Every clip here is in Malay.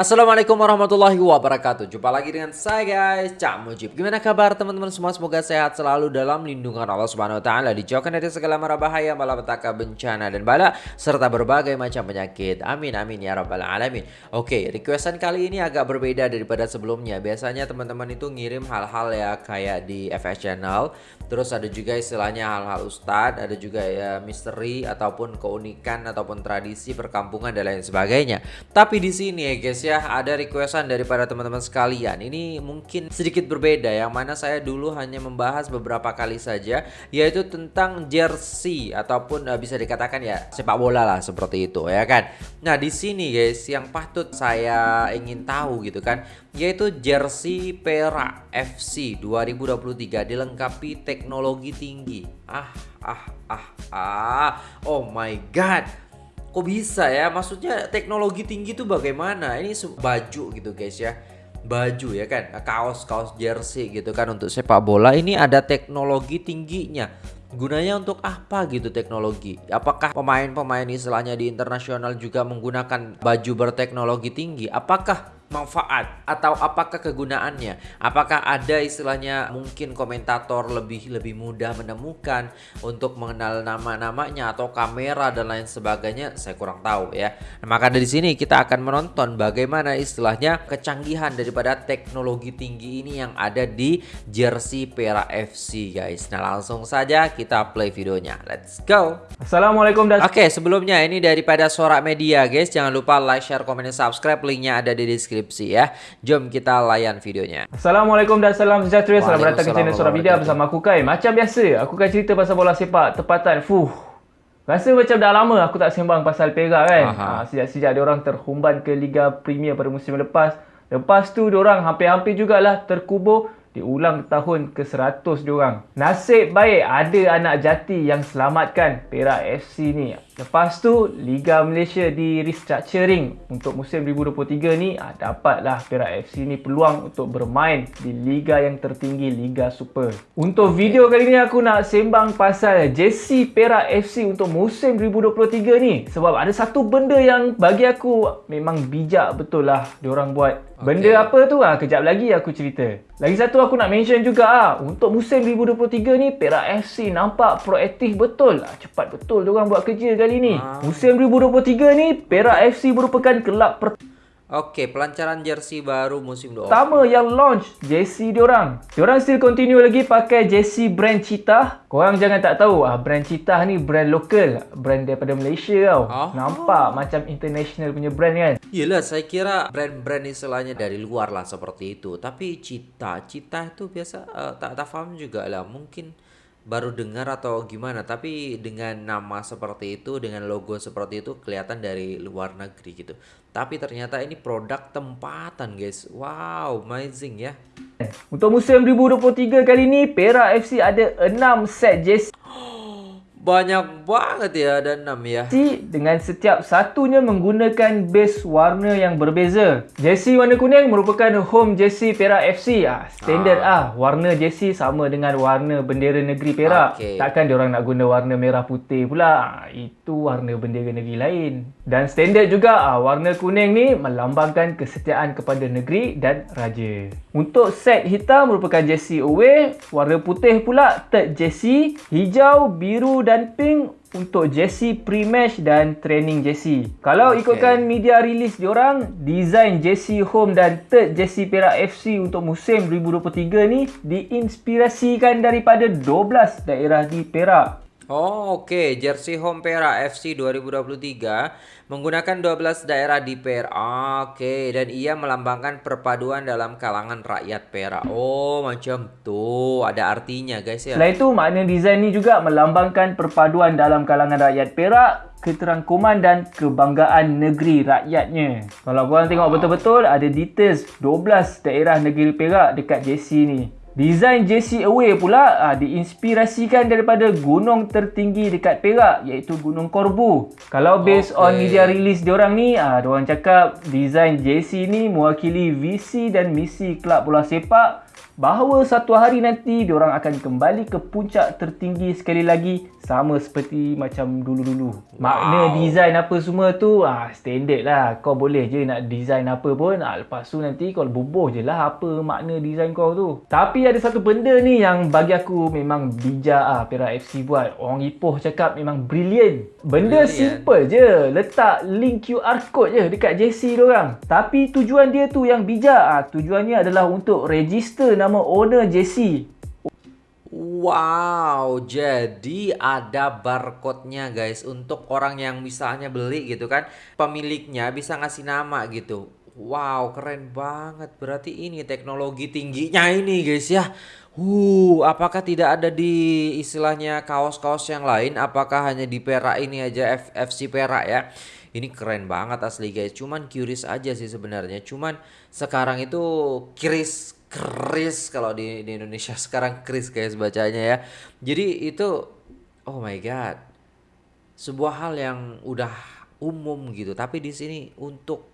Assalamualaikum warahmatullahi wabarakatuh. Jumpa lagi dengan saya guys Cak Mujib. Gimana kabar teman-teman semua? Semoga sehat selalu dalam lindungan Allah Subhanahu Wa Taala Dijauhkan dari segala mara bahaya Malapetaka bencana dan bala Serta berbagai macam penyakit. Amin amin ya rabbal alamin. Oke requestan kali ini agak berbeda daripada sebelumnya. Biasanya teman-teman itu ngirim hal-hal ya Kayak di FS Channel Terus ada juga istilahnya hal-hal ustadz Ada juga ya misteri Ataupun keunikan Ataupun tradisi perkampungan dan lain sebagainya. Tapi di sini ya guys ya ya ada requestan daripada teman-teman sekalian. Ini mungkin sedikit berbeda yang mana saya dulu hanya membahas beberapa kali saja Yaitu tentang jersey ataupun uh, bisa dikatakan ya sepak bola lah seperti itu ya kan? Nah di sini guys yang patut saya ingin tahu gitu kan Yaitu jersey Perak FC 2023 dilengkapi teknologi tinggi. Ah ah ah ah. Oh my god kok bisa ya? Maksudnya teknologi tinggi itu bagaimana? Ini baju gitu guys ya. Baju ya kan? Kaos kaos jersey gitu kan untuk sepak bola. Ini ada teknologi tingginya. Gunanya untuk apa gitu teknologi? Apakah pemain-pemain istilahnya di internasional juga menggunakan baju berteknologi tinggi? Apakah manfaat atau apakah kegunaannya? Apakah ada istilahnya mungkin komentator lebih lebih mudah menemukan untuk mengenal nama-namanya atau kamera dan lain sebagainya? Saya kurang tahu ya. Nah, maka dari sini kita akan menonton bagaimana istilahnya kecanggihan daripada teknologi tinggi ini yang ada di jersey Pera FC guys. Nah, langsung saja kita play videonya. Let's go. Assalamualaikum dan Oke, sebelumnya ini daripada Sorak Media guys. Jangan lupa like, share, komen, dan subscribe. Linknya ada di deskripsi deskripsi ya. Jom kita layan videonya. Assalamualaikum dan salam sejahtera. Selamat datang ke channel Surah Bidia bersama aku Kai. Macam biasa, aku akan cerita pasal bola sepak tepatan. Fuh. Rasa macam dah lama aku tak sembang pasal Perak kan. Ha, sejak-sejak dia orang terhumban ke Liga Premier pada musim lepas. Lepas tu dia orang hampir-hampir jugalah terkubur diulang tahun ke-100 diorang. Nasib baik ada anak jati yang selamatkan Perak FC ni. Lepas tu Liga Malaysia di restructuring untuk musim 2023 ni ah, dapatlah Perak FC ni peluang untuk bermain di liga yang tertinggi Liga Super. Untuk video kali ni aku nak sembang pasal jersey Perak FC untuk musim 2023 ni sebab ada satu benda yang bagi aku memang bijak betul lah diorang buat. Benda okay. apa tu ah kejap lagi aku cerita. Lagi satu aku nak mention juga ah untuk musim 2023 ni Perak FC nampak proaktif betul. Ah, cepat betul diorang buat kerja kali ni. Ah. Musim 2023 ni Perak FC merupakan kelab pertama Okey, pelancaran jersey baru musim 2. Pertama yang launch jersey diorang. Diorang still continue lagi pakai jersey brand Cheetah. Korang jangan tak tahu ah brand Cheetah ni brand lokal, brand daripada Malaysia tau. Oh. Nampak macam international punya brand kan? Yelah, saya kira brand-brand istilahnya dari luar lah seperti itu. Tapi Cheetah, Cheetah itu biasa uh, tak tak faham juga lah. Mungkin baru dengar atau gimana? Tapi dengan nama seperti itu dengan logo seperti itu kelihatan dari luar negeri gitu. Tapi ternyata ini produk tempatan guys. Wow amazing ya. Untuk musim 2023 kali ini Perak FC ada 6 set jersey banyak banget ya ada enam ya. Jersey dengan setiap satunya menggunakan base warna yang berbeza. Jersey warna kuning merupakan home jersey Perak FC. Ah, standard ah. ah. Warna jersey sama dengan warna bendera negeri Perak. Okay. Takkan dia orang nak guna warna merah putih pula. Ah, itu warna bendera negeri lain. Dan standard juga ah, warna kuning ni melambangkan kesetiaan kepada negeri dan raja. Untuk set hitam merupakan jersey away, warna putih pula third jersey, hijau, biru dan pink untuk jersey pre-match dan training jersey. Kalau okay. ikutkan media release diorang, design jersey home dan third jersey Perak FC untuk musim 2023 ni diinspirasikan daripada 12 daerah di Perak. Oh, oke. Okay. Jersey home Perak FC 2023 menggunakan 12 daerah di Perak. Oke, okay. dan ia melambangkan perpaduan dalam kalangan rakyat Perak. Oh, macam tuh. Ada artinya, guys ya. Selain itu, makna desain ini juga melambangkan perpaduan dalam kalangan rakyat Perak, keterangkuman dan kebanggaan negeri rakyatnya. Kalau korang tengok betul-betul, ada details 12 daerah negeri Perak dekat jersey ni. Design JC Away pula uh, diinspirasikan daripada gunung tertinggi dekat Perak iaitu Gunung Korbu. Kalau based okay. on media release diorang ni, uh, diorang cakap design JC ni mewakili visi dan misi kelab bola sepak bahawa satu hari nanti diorang akan kembali ke puncak tertinggi sekali lagi sama seperti macam dulu-dulu. Wow. Makna design apa semua tu ah standard lah. Kau boleh je nak design apa pun. Ah, lepas tu nanti kau bubuh je lah apa makna design kau tu. Tapi ada satu benda ni yang bagi aku memang bijak ah Perak FC buat. Orang Ipoh cakap memang brilliant. Benda brilliant. simple je. Letak link QR code je dekat JC diorang. Tapi tujuan dia tu yang bijak. Ah, tujuannya adalah untuk register nama owner JC. Wow, jadi ada barcode-nya guys untuk orang yang misalnya beli gitu kan, pemiliknya bisa ngasih nama gitu. Wow, keren banget. Berarti ini teknologi tingginya ini guys ya. Uh, apakah tidak ada di istilahnya kaos-kaos yang lain? Apakah hanya di Perak ini aja F FC Perak ya? Ini keren banget asli guys. Cuman curious aja sih sebenarnya. Cuman sekarang itu curious Kris kalau di, di Indonesia sekarang Kris guys bacanya ya. Jadi itu oh my god. Sebuah hal yang udah umum gitu, tapi di sini untuk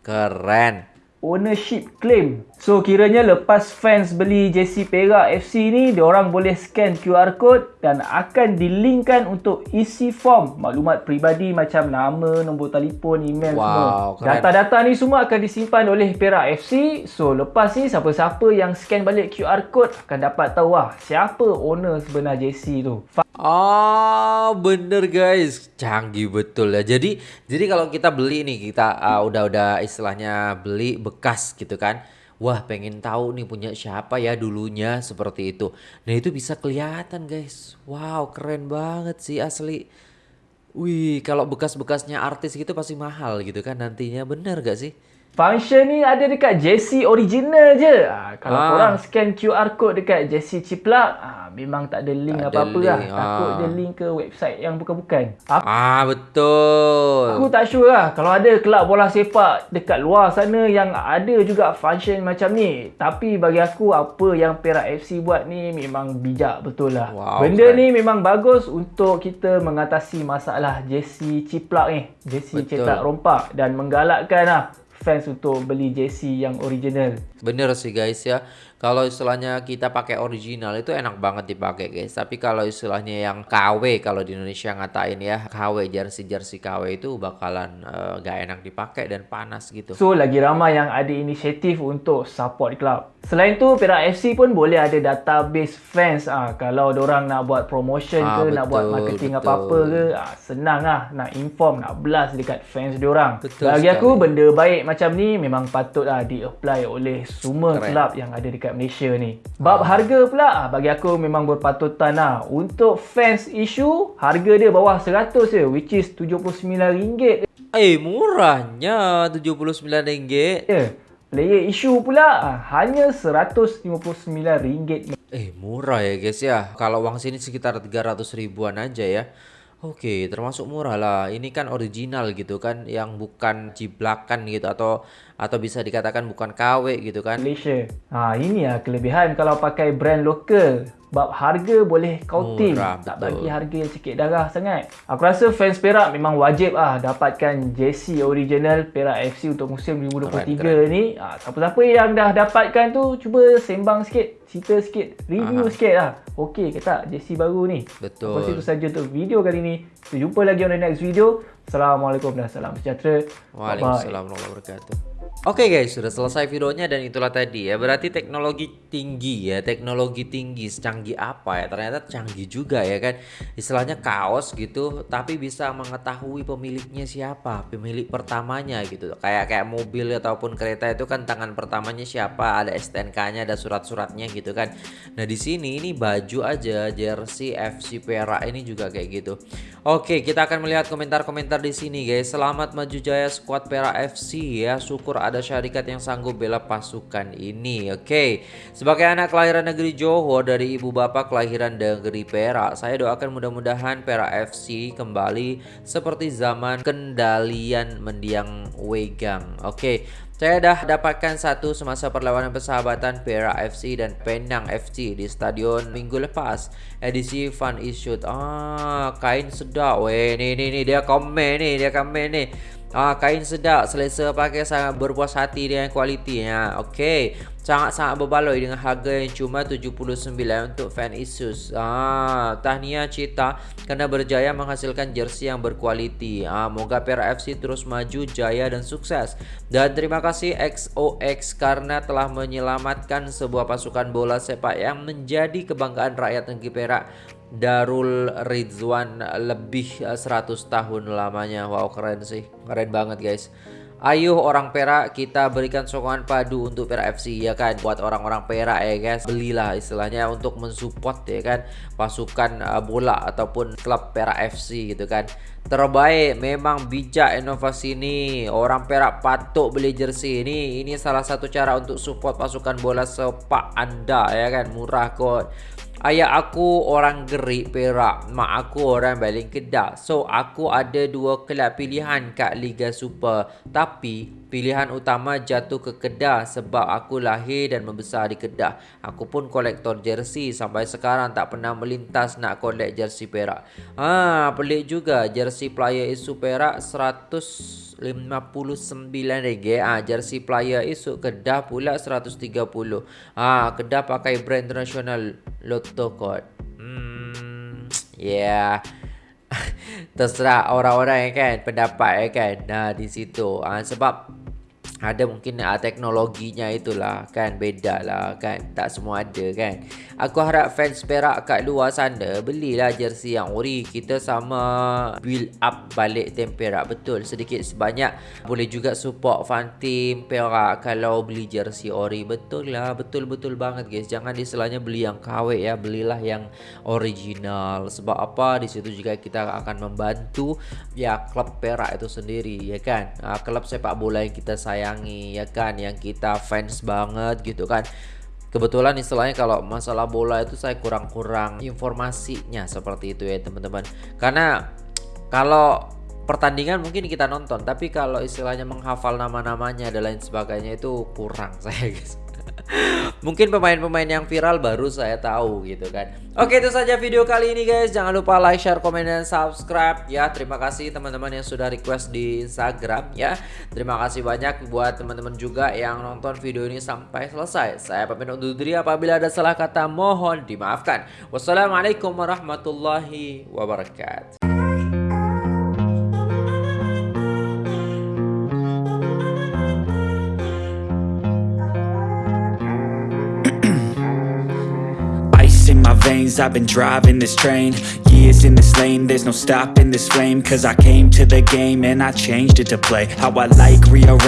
keren ownership claim. So kiranya lepas fans beli jersey Perak FC ni, orang boleh scan QR code dan akan dilinkkan untuk isi form maklumat peribadi macam nama, nombor telefon, email wow, semua. Data-data ni semua akan disimpan oleh Perak FC. So lepas ni siapa-siapa yang scan balik QR code akan dapat tahu lah siapa owner sebenar jersey tu. Oh, bener guys. Canggih betul ya. Jadi jadi kalau kita beli nih, kita uh, udah-udah istilahnya beli bekas gitu kan. Wah, pengen tahu nih punya siapa ya dulunya seperti itu. Nah, itu bisa kelihatan guys. Wow, keren banget sih asli. Wih, kalau bekas-bekasnya artis gitu pasti mahal gitu kan nantinya. Bener gak sih? Function ni ada dekat JC original je. Ha, kalau ah. korang scan QR code dekat JC Ciplak, ha, memang tak ada link apa-apa lah. Takut dia link ke website yang bukan-bukan. Ah, betul. Aku tak sure lah. Kalau ada kelab bola sepak dekat luar sana yang ada juga function macam ni. Tapi bagi aku, apa yang Perak FC buat ni memang bijak betul lah. Wow, Benda kan. ni memang bagus untuk kita mengatasi masalah JC Ciplak ni. JC cetak rompak dan menggalakkan lah fans untuk beli jersey yang original. Bener sih guys ya. Kalau istilahnya kita pakai original itu enak banget dipakai guys. Tapi kalau istilahnya yang KW kalau di Indonesia ngatain ya KW jersey jersey KW itu bakalan uh, gak enak dipakai dan panas gitu. So lagi ramai yang ada inisiatif untuk support club. Selain tu Perak FC pun boleh ada database fans ah kalau orang nak buat promotion ah, ke betul, nak buat marketing apa-apa ke ah, senang ah nak inform nak blast dekat fans diorang. Bagi aku benda baik macam ni memang patutlah di-apply oleh semua Keren. club yang ada dekat dekat Malaysia ni. Bab harga pula ah, bagi aku memang berpatutan lah. Untuk fans issue, harga dia bawah 100 je which is RM79. Eh murahnya RM79. Ya. Yeah. Player issue pula ah, hanya RM159. Eh murah ya guys ya. Kalau uang sini sekitar 300 ribuan aja ya. Oke, termasuk murah lah. Ini kan original gitu kan, yang bukan ciblakan gitu atau atau bisa dikatakan bukan KW gitu kan. Malaysia. Ha, ini ya kelebihan kalau pakai brand lokal. Bab harga boleh kauting. Murah, tak bagi harga yang sikit darah sangat. Aku rasa fans Perak memang wajib ah dapatkan jersey original Perak FC untuk musim 2023 keren, keren. ni. Ha, siapa-siapa yang dah dapatkan tu cuba sembang sikit, cerita sikit, review Aha. sikit lah. Okey ke tak jersey baru ni? Betul. Lepas itu saja untuk video kali ni. Kita jumpa lagi on the next video. Assalamualaikum dan salam sejahtera. Waalaikumsalam warahmatullahi wabarakatuh. Oke okay guys, sudah selesai videonya dan itulah tadi ya. Berarti teknologi tinggi ya, teknologi tinggi secanggih apa ya? Ternyata canggih juga ya kan. Istilahnya kaos gitu, tapi bisa mengetahui pemiliknya siapa, pemilik pertamanya gitu. Kayak kayak mobil ataupun kereta itu kan tangan pertamanya siapa, ada STNK-nya, ada surat-suratnya gitu kan. Nah, di sini ini baju aja jersey FC Perak ini juga kayak gitu. Oke, kita akan melihat komentar-komentar di sini guys. Selamat maju jaya squad Perak FC ya. Syukur ada syarikat yang sanggup bela pasukan ini. Oke, okay. sebagai anak kelahiran negeri Johor dari ibu bapak kelahiran negeri Perak, saya doakan mudah-mudahan Perak FC kembali seperti zaman kendalian mendiang Wegang. Oke. Okay. Saya dah dapatkan satu semasa perlawanan persahabatan Perak FC dan Penang FC di stadion minggu lepas. Edisi Fun Issued. Ah, kain sedap. Weh, ni ni ni dia komen ni, dia komen ni. Ah, kain sedap, selesa pakai sangat berpuas hati dengan kualitinya. Okey, sangat-sangat berbaloi dengan harga yang cuma 79 untuk fan Asus. Ah, tahniah Cita kerana berjaya menghasilkan jersey yang berkualiti. Ah, moga Perak FC terus maju, jaya dan sukses. Dan terima kasih XOX karena telah menyelamatkan sebuah pasukan bola sepak yang menjadi kebanggaan rakyat negeri Perak Darul Rizwan lebih 100 eh, tahun lamanya. Wow keren sih. Keren banget guys. Ayo orang Perak kita berikan sokongan padu untuk Perak FC ya kan? Buat orang-orang Perak ya guys. Belilah istilahnya untuk mensupport ya kan? Pasukan uh, bola ataupun klub Perak FC gitu kan? Terbaik memang bijak inovasi ini. Orang Perak patut beli jersey ini. Ini salah satu cara untuk support pasukan bola sepak anda ya kan? Murah kok Ayah aku orang gerik Perak. Mak aku orang Baling Kedah So aku ada dua kelab pilihan kat Liga Super. Tapi pilihan utama jatuh ke Kedah Sebab aku lahir dan membesar di Kedah. Aku pun kolektor jersey Sampai sekarang tak pernah melintas nak kolek jersey Perak. Ah, Pelik juga. Jersey player isu Perak 100 59 ringgit. Ah jersey player esok Kedah pula 130 ah Kedah pakai brand international Lotto Code hmm yeah. Terserah orang-orang kan? Pendapat kan? Nah di situ. Ah sebab ada mungkin uh, teknologinya itulah kan beda lah kan tak semua ada kan. Aku harap fans Perak kat luar sana belilah jersey yang ori kita sama build up balik tim Perak betul. Sedikit sebanyak boleh juga support fan team Perak kalau beli jersey ori. Betul lah betul-betul banget guys. Jangan istilahnya beli yang KW ya. Belilah yang original. Sebab apa? Di situ juga kita akan membantu ya klub Perak itu sendiri ya kan? Uh, klub sepak bola yang kita sayang sayangi ya kan? Yang kita fans banget gitu kan. Kebetulan istilahnya kalau masalah bola itu saya kurang-kurang informasinya seperti itu ya teman-teman. Karena kalau pertandingan mungkin kita nonton Tapi kalau istilahnya menghafal nama-namanya dan lain sebagainya itu kurang saya guys Mungkin pemain-pemain yang viral baru saya tahu gitu kan. Oke itu saja video kali ini guys. Jangan lupa like, share, komen, dan subscribe ya. Terima kasih teman-teman yang sudah request di Instagram ya. Terima kasih banyak buat teman-teman juga yang nonton video ini sampai selesai. Saya pamit undur diri. Apabila ada salah kata mohon dimaafkan. Wassalamualaikum warahmatullahi wabarakatuh I've been driving this train Years in this lane. There's no stopping this flame Cause I came to the game And I changed it to play How I like rearrange